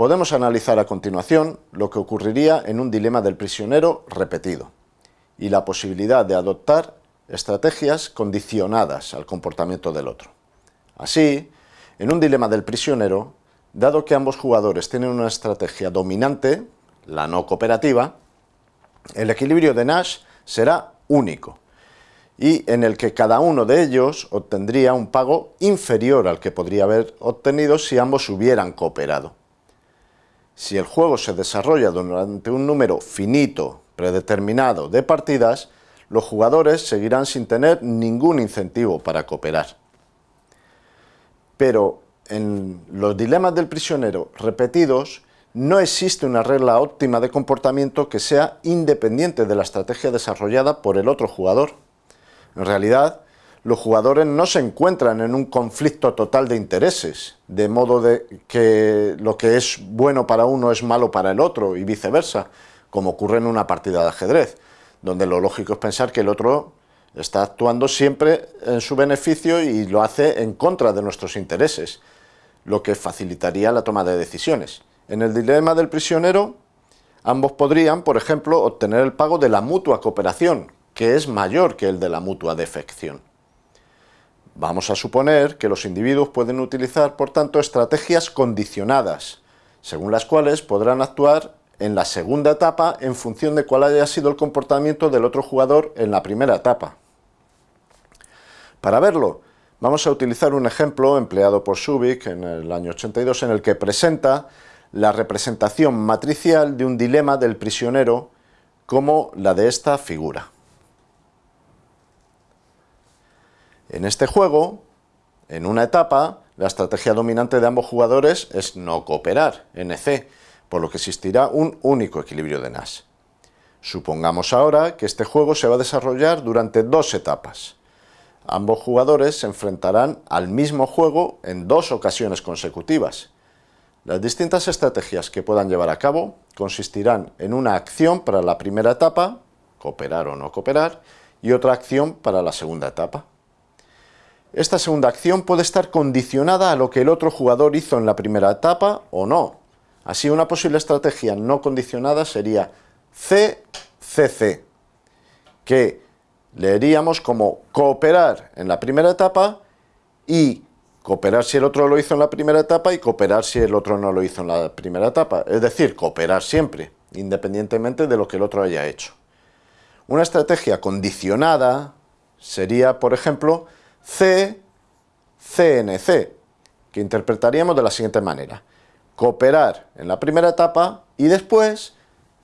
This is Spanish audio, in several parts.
Podemos analizar a continuación lo que ocurriría en un dilema del prisionero repetido y la posibilidad de adoptar estrategias condicionadas al comportamiento del otro. Así, en un dilema del prisionero, dado que ambos jugadores tienen una estrategia dominante, la no cooperativa, el equilibrio de Nash será único y en el que cada uno de ellos obtendría un pago inferior al que podría haber obtenido si ambos hubieran cooperado. Si el juego se desarrolla durante un número finito, predeterminado de partidas, los jugadores seguirán sin tener ningún incentivo para cooperar. Pero en los dilemas del prisionero repetidos, no existe una regla óptima de comportamiento que sea independiente de la estrategia desarrollada por el otro jugador. En realidad, los jugadores no se encuentran en un conflicto total de intereses, de modo de que lo que es bueno para uno es malo para el otro y viceversa, como ocurre en una partida de ajedrez, donde lo lógico es pensar que el otro está actuando siempre en su beneficio y lo hace en contra de nuestros intereses, lo que facilitaría la toma de decisiones. En el dilema del prisionero, ambos podrían, por ejemplo, obtener el pago de la mutua cooperación, que es mayor que el de la mutua defección. Vamos a suponer que los individuos pueden utilizar, por tanto, estrategias condicionadas, según las cuales podrán actuar en la segunda etapa en función de cuál haya sido el comportamiento del otro jugador en la primera etapa. Para verlo, vamos a utilizar un ejemplo empleado por Subic en el año 82 en el que presenta la representación matricial de un dilema del prisionero como la de esta figura. En este juego, en una etapa, la estrategia dominante de ambos jugadores es no cooperar, NC, por lo que existirá un único equilibrio de Nash. Supongamos ahora que este juego se va a desarrollar durante dos etapas. Ambos jugadores se enfrentarán al mismo juego en dos ocasiones consecutivas. Las distintas estrategias que puedan llevar a cabo consistirán en una acción para la primera etapa, cooperar o no cooperar, y otra acción para la segunda etapa. Esta segunda acción puede estar condicionada a lo que el otro jugador hizo en la primera etapa o no, Así, una posible estrategia no condicionada sería CCC, que leeríamos como cooperar en la primera etapa y cooperar si el otro lo hizo en la primera etapa y cooperar si el otro no lo hizo en la primera etapa. Es decir, cooperar siempre, independientemente de lo que el otro haya hecho. Una estrategia condicionada sería, por ejemplo, CCNC, que interpretaríamos de la siguiente manera cooperar en la primera etapa y después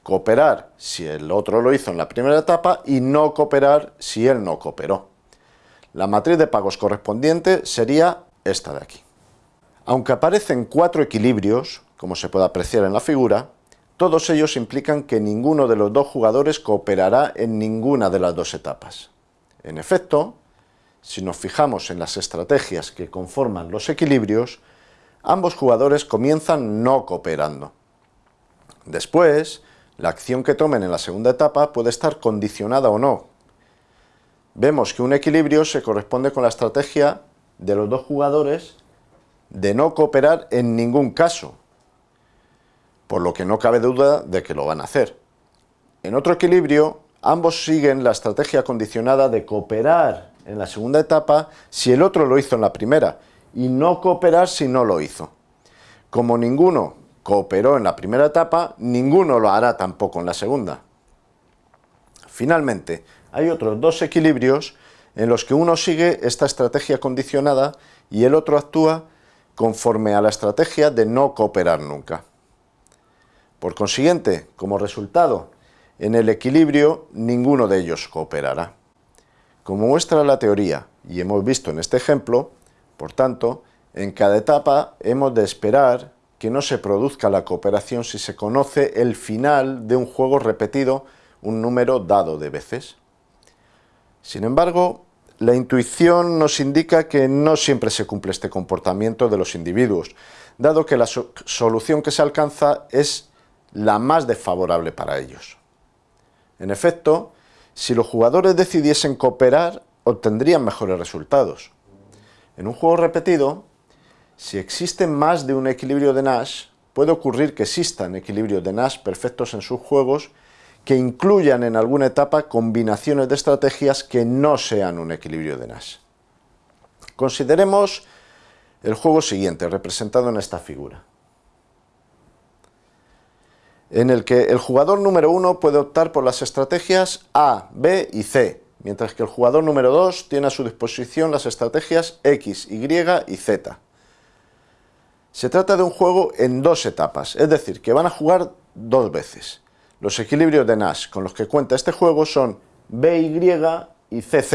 cooperar si el otro lo hizo en la primera etapa y no cooperar si él no cooperó. La matriz de pagos correspondiente sería esta de aquí. Aunque aparecen cuatro equilibrios, como se puede apreciar en la figura, todos ellos implican que ninguno de los dos jugadores cooperará en ninguna de las dos etapas. En efecto, si nos fijamos en las estrategias que conforman los equilibrios, ambos jugadores comienzan no cooperando. Después, la acción que tomen en la segunda etapa puede estar condicionada o no. Vemos que un equilibrio se corresponde con la estrategia de los dos jugadores de no cooperar en ningún caso, por lo que no cabe duda de que lo van a hacer. En otro equilibrio, ambos siguen la estrategia condicionada de cooperar en la segunda etapa si el otro lo hizo en la primera, y no cooperar si no lo hizo. Como ninguno cooperó en la primera etapa, ninguno lo hará tampoco en la segunda. Finalmente, hay otros dos equilibrios en los que uno sigue esta estrategia condicionada y el otro actúa conforme a la estrategia de no cooperar nunca. Por consiguiente, como resultado, en el equilibrio ninguno de ellos cooperará. Como muestra la teoría, y hemos visto en este ejemplo, por tanto, en cada etapa hemos de esperar que no se produzca la cooperación si se conoce el final de un juego repetido un número dado de veces. Sin embargo, la intuición nos indica que no siempre se cumple este comportamiento de los individuos, dado que la solución que se alcanza es la más desfavorable para ellos. En efecto, si los jugadores decidiesen cooperar, obtendrían mejores resultados. En un juego repetido, si existe más de un equilibrio de Nash, puede ocurrir que existan equilibrios de Nash perfectos en sus juegos que incluyan en alguna etapa combinaciones de estrategias que no sean un equilibrio de Nash. Consideremos el juego siguiente, representado en esta figura, en el que el jugador número 1 puede optar por las estrategias A, B y C, mientras que el jugador número 2 tiene a su disposición las estrategias X, Y y Z. Se trata de un juego en dos etapas, es decir, que van a jugar dos veces. Los equilibrios de Nash con los que cuenta este juego son BY y CZ,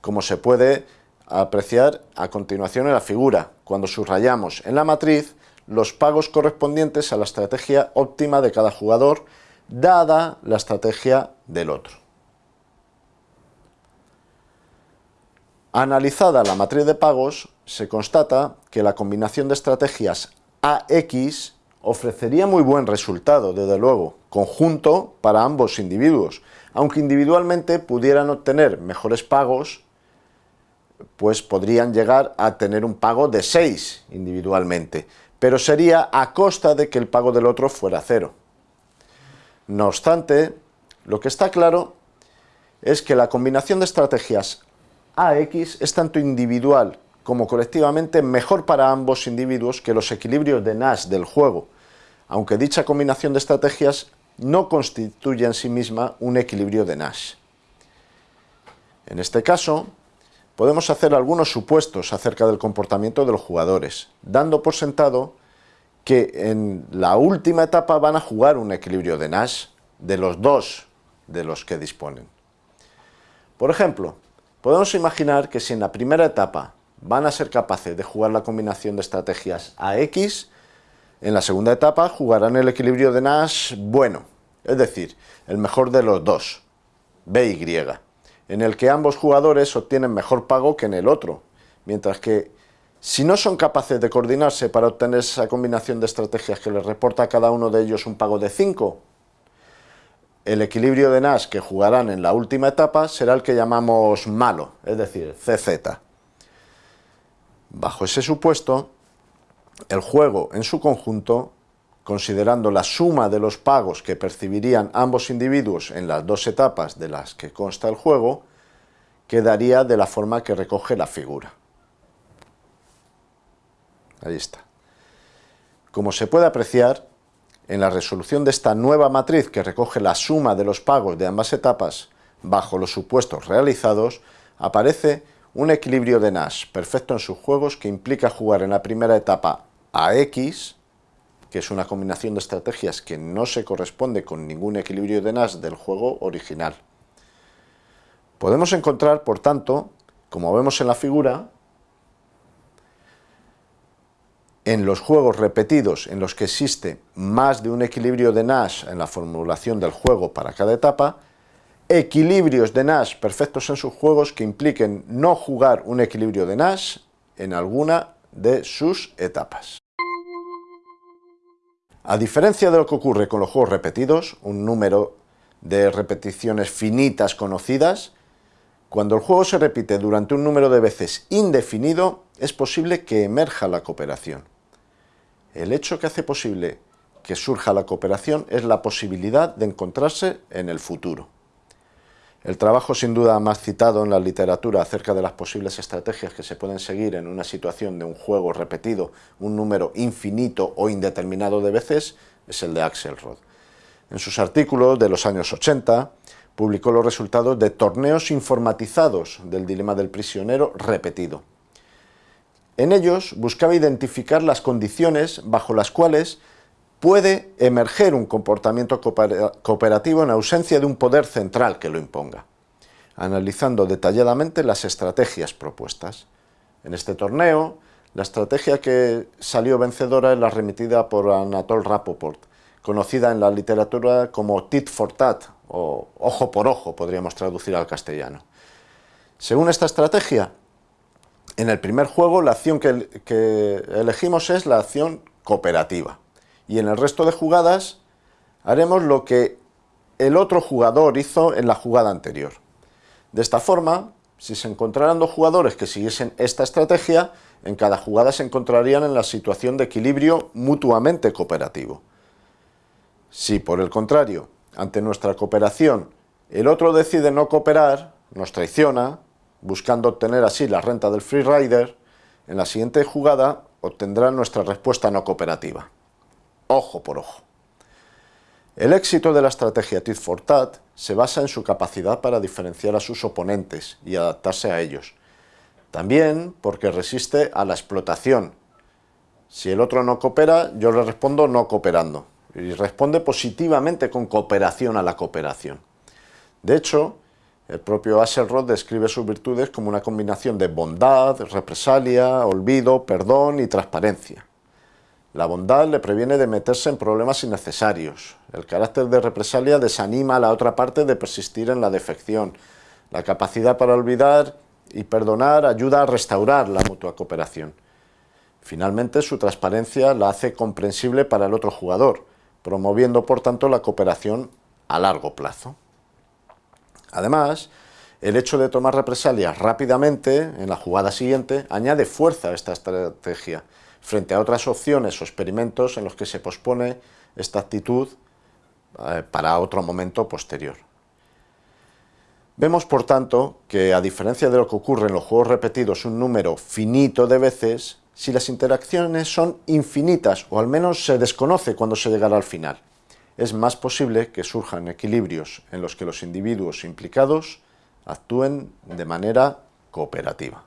como se puede apreciar a continuación en la figura, cuando subrayamos en la matriz los pagos correspondientes a la estrategia óptima de cada jugador, dada la estrategia del otro. Analizada la matriz de pagos, se constata que la combinación de estrategias AX ofrecería muy buen resultado, desde luego, conjunto para ambos individuos, aunque individualmente pudieran obtener mejores pagos, pues podrían llegar a tener un pago de 6 individualmente, pero sería a costa de que el pago del otro fuera cero. No obstante, lo que está claro es que la combinación de estrategias AX es tanto individual como colectivamente mejor para ambos individuos que los equilibrios de Nash del juego, aunque dicha combinación de estrategias no constituye en sí misma un equilibrio de Nash. En este caso, podemos hacer algunos supuestos acerca del comportamiento de los jugadores, dando por sentado que en la última etapa van a jugar un equilibrio de Nash de los dos de los que disponen. Por ejemplo, podemos imaginar que si en la primera etapa van a ser capaces de jugar la combinación de estrategias AX, en la segunda etapa jugarán el equilibrio de Nash bueno, es decir, el mejor de los dos, BY, en el que ambos jugadores obtienen mejor pago que en el otro, mientras que si no son capaces de coordinarse para obtener esa combinación de estrategias que les reporta a cada uno de ellos un pago de 5, el equilibrio de Nash que jugarán en la última etapa será el que llamamos malo, es decir, CZ. Bajo ese supuesto, el juego en su conjunto, considerando la suma de los pagos que percibirían ambos individuos en las dos etapas de las que consta el juego, quedaría de la forma que recoge la figura. Ahí está. Como se puede apreciar, en la resolución de esta nueva matriz que recoge la suma de los pagos de ambas etapas bajo los supuestos realizados, aparece un equilibrio de Nash perfecto en sus juegos que implica jugar en la primera etapa a X, que es una combinación de estrategias que no se corresponde con ningún equilibrio de Nash del juego original. Podemos encontrar, por tanto, como vemos en la figura, en los juegos repetidos en los que existe más de un equilibrio de Nash en la formulación del juego para cada etapa, equilibrios de Nash perfectos en sus juegos que impliquen no jugar un equilibrio de Nash en alguna de sus etapas. A diferencia de lo que ocurre con los juegos repetidos, un número de repeticiones finitas conocidas, cuando el juego se repite durante un número de veces indefinido, es posible que emerja la cooperación. El hecho que hace posible que surja la cooperación es la posibilidad de encontrarse en el futuro. El trabajo sin duda más citado en la literatura acerca de las posibles estrategias que se pueden seguir en una situación de un juego repetido un número infinito o indeterminado de veces es el de Axelrod. En sus artículos de los años 80 publicó los resultados de torneos informatizados del dilema del prisionero repetido. En ellos buscaba identificar las condiciones bajo las cuales puede emerger un comportamiento cooperativo en ausencia de un poder central que lo imponga, analizando detalladamente las estrategias propuestas. En este torneo, la estrategia que salió vencedora es la remitida por Anatol Rapoport, conocida en la literatura como tit for tat, o ojo por ojo, podríamos traducir al castellano. Según esta estrategia, en el primer juego la acción que elegimos es la acción cooperativa y en el resto de jugadas haremos lo que el otro jugador hizo en la jugada anterior. De esta forma, si se encontraran dos jugadores que siguiesen esta estrategia, en cada jugada se encontrarían en la situación de equilibrio mutuamente cooperativo. Si, por el contrario, ante nuestra cooperación, el otro decide no cooperar, nos traiciona, buscando obtener así la renta del freerider, en la siguiente jugada obtendrá nuestra respuesta no cooperativa. Ojo por ojo. El éxito de la estrategia tit for tat se basa en su capacidad para diferenciar a sus oponentes y adaptarse a ellos. También porque resiste a la explotación. Si el otro no coopera, yo le respondo no cooperando. Y responde positivamente con cooperación a la cooperación. De hecho, el propio Axelrod describe sus virtudes como una combinación de bondad, represalia, olvido, perdón y transparencia. La bondad le previene de meterse en problemas innecesarios. El carácter de represalia desanima a la otra parte de persistir en la defección. La capacidad para olvidar y perdonar ayuda a restaurar la mutua cooperación. Finalmente, su transparencia la hace comprensible para el otro jugador, promoviendo por tanto la cooperación a largo plazo. Además, el hecho de tomar represalias rápidamente en la jugada siguiente añade fuerza a esta estrategia, frente a otras opciones o experimentos en los que se pospone esta actitud eh, para otro momento posterior. Vemos, por tanto, que a diferencia de lo que ocurre en los juegos repetidos un número finito de veces, si las interacciones son infinitas, o al menos se desconoce cuando se llegará al final, es más posible que surjan equilibrios en los que los individuos implicados actúen de manera cooperativa.